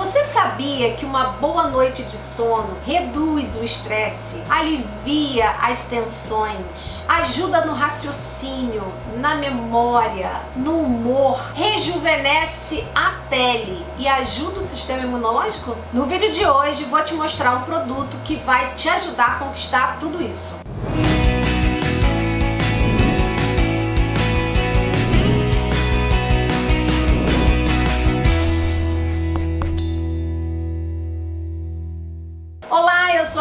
Você sabia que uma boa noite de sono reduz o estresse, alivia as tensões, ajuda no raciocínio, na memória, no humor, rejuvenesce a pele e ajuda o sistema imunológico? No vídeo de hoje vou te mostrar um produto que vai te ajudar a conquistar tudo isso.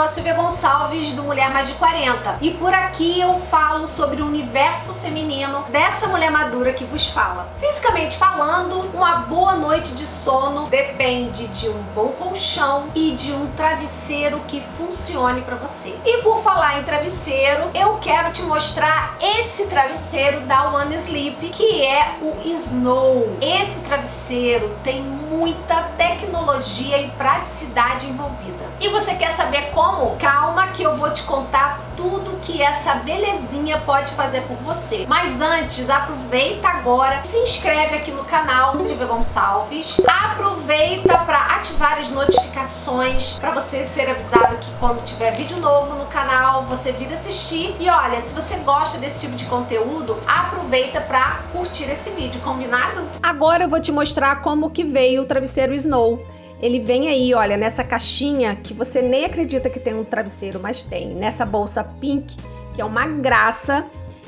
Silvia Gonçalves do Mulher Mais de 40 e por aqui eu falo sobre o universo feminino dessa mulher madura que vos fala. Fisicamente falando, uma boa noite de sono depende de um bom colchão e de um travesseiro que funcione para você. E por falar em travesseiro, eu quero te mostrar esse travesseiro da One Sleep, que é o Snow. Esse travesseiro tem muita tecnologia e praticidade envolvida. Como? Calma que eu vou te contar tudo que essa belezinha pode fazer por você. Mas antes, aproveita agora, se inscreve aqui no canal Silvia Gonçalves. Aproveita para ativar as notificações para você ser avisado que quando tiver vídeo novo no canal, você vir assistir. E olha, se você gosta desse tipo de conteúdo, aproveita para curtir esse vídeo, combinado? Agora eu vou te mostrar como que veio o travesseiro Snow. Ele vem aí, olha, nessa caixinha que você nem acredita que tem um travesseiro, mas tem. Nessa bolsa pink, que é uma graça.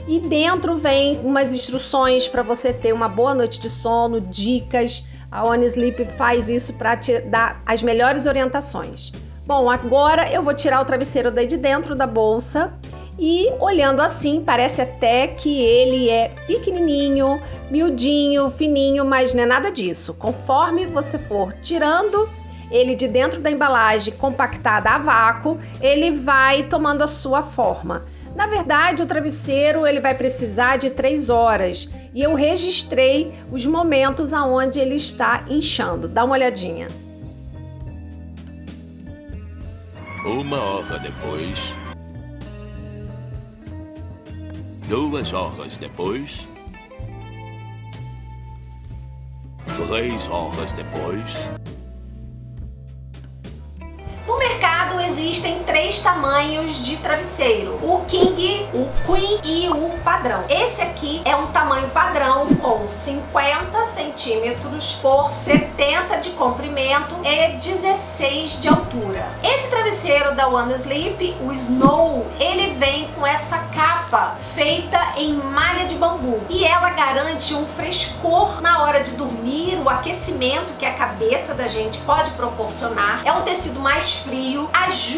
E dentro vem umas instruções para você ter uma boa noite de sono, dicas. A One Sleep faz isso para te dar as melhores orientações. Bom, agora eu vou tirar o travesseiro daí de dentro da bolsa e olhando assim, parece até que ele é pequenininho, miudinho, fininho, mas não é nada disso. Conforme você for tirando ele de dentro da embalagem compactada a vácuo, ele vai tomando a sua forma. Na verdade, o travesseiro ele vai precisar de três horas e eu registrei os momentos aonde ele está inchando. Dá uma olhadinha. Uma hora depois, Duas horas depois... Três horas depois... existem três tamanhos de travesseiro, o King, o Queen e o padrão. Esse aqui é um tamanho padrão com 50 centímetros por 70 de comprimento e 16 de altura. Esse travesseiro da One Sleep, o Snow, ele vem com essa capa feita em malha de bambu e ela garante um frescor na hora de dormir, o aquecimento que a cabeça da gente pode proporcionar. É um tecido mais frio, ajuda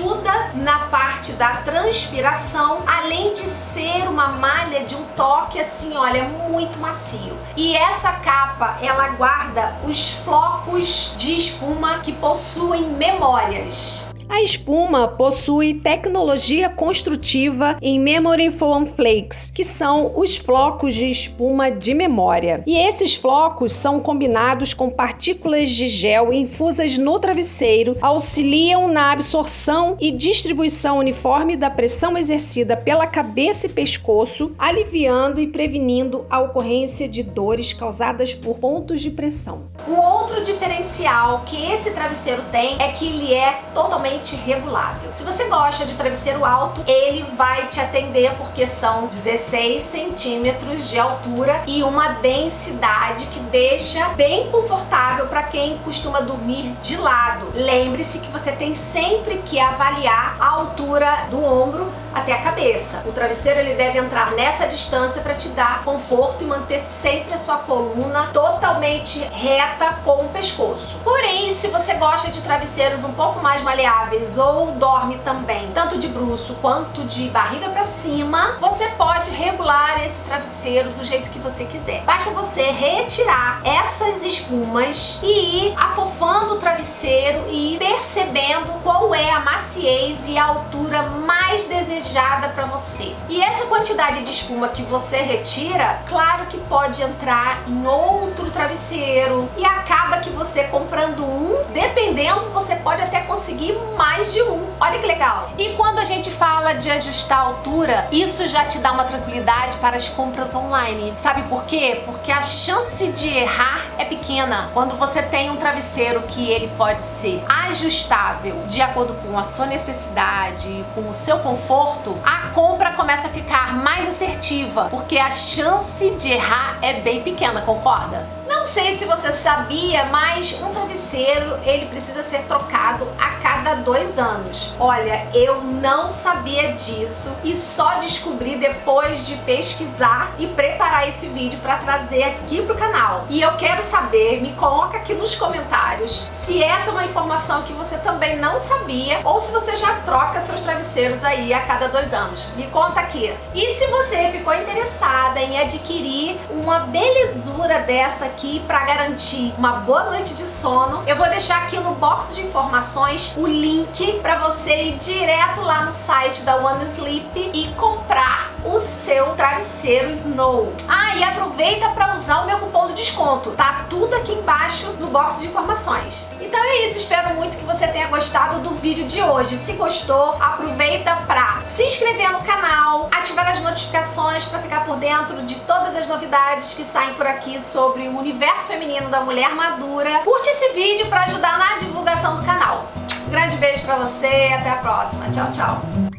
na parte da transpiração, além de ser uma malha de um toque assim, olha, muito macio. E essa capa, ela guarda os flocos de espuma que possuem memórias. A espuma possui tecnologia construtiva em Memory Foam Flakes, que são os flocos de espuma de memória. E esses flocos são combinados com partículas de gel infusas no travesseiro, auxiliam na absorção e distribuição uniforme da pressão exercida pela cabeça e pescoço, aliviando e prevenindo a ocorrência de dores causadas por pontos de pressão. O outro diferencial que esse travesseiro tem é que ele é totalmente regulável. Se você gosta de travesseiro alto, ele vai te atender porque são 16 centímetros de altura e uma densidade que deixa bem confortável para quem costuma dormir de lado. Lembre-se que você tem sempre que avaliar a altura do ombro até a cabeça. O travesseiro ele deve entrar nessa distância para te dar conforto e manter sempre a sua coluna totalmente reta com o pescoço. Porém, se você gosta de travesseiros um pouco mais maleáveis ou dorme também tanto de bruxo quanto de barriga para cima, você pode regular esse travesseiro do jeito que você quiser. Basta você retirar essas espumas e ir afofando o travesseiro e ir percebendo qual é a maciez e a altura mais desejada para você. E essa quantidade de espuma que você retira, claro que pode entrar em outro travesseiro e acaba que você comprando um, dependendo, você pode até conseguir conseguir mais de um. Olha que legal. E quando a gente fala de ajustar a altura, isso já te dá uma tranquilidade para as compras online. Sabe por quê? Porque a chance de errar é pequena. Quando você tem um travesseiro que ele pode ser ajustável de acordo com a sua necessidade, com o seu conforto, a compra começa a ficar mais assertiva, porque a chance de errar é bem pequena, concorda? Não sei se você sabia, mas um travesseiro ele precisa ser trocado a cada dois anos. Olha, eu não sabia disso e só descobri depois de pesquisar e preparar esse vídeo para trazer aqui pro canal. E eu quero saber, me coloca aqui nos comentários se essa é uma informação que você também não sabia ou se você já troca seus travesseiros aí a cada dois anos. Me conta aqui. E se você ficou interessada em adquirir uma belezura dessa aqui para garantir uma boa noite de sono, eu vou deixar aqui no box de informações o link para você ir direto lá no site da One Sleep e comprar o seu travesseiro Snow. Ah, e aproveita para usar o meu cupom de desconto, tá tudo aqui embaixo no box de informações. Então é isso, espero muito que você tenha gostado do vídeo de hoje. Se gostou, aproveita para se inscrever no canal, ativar as notificações para ficar por dentro de todas as novidades que saem por aqui sobre o universo feminino da mulher madura. Curte esse vídeo para ajudar na divulgação do canal. Um grande beijo para você até a próxima. Tchau, tchau.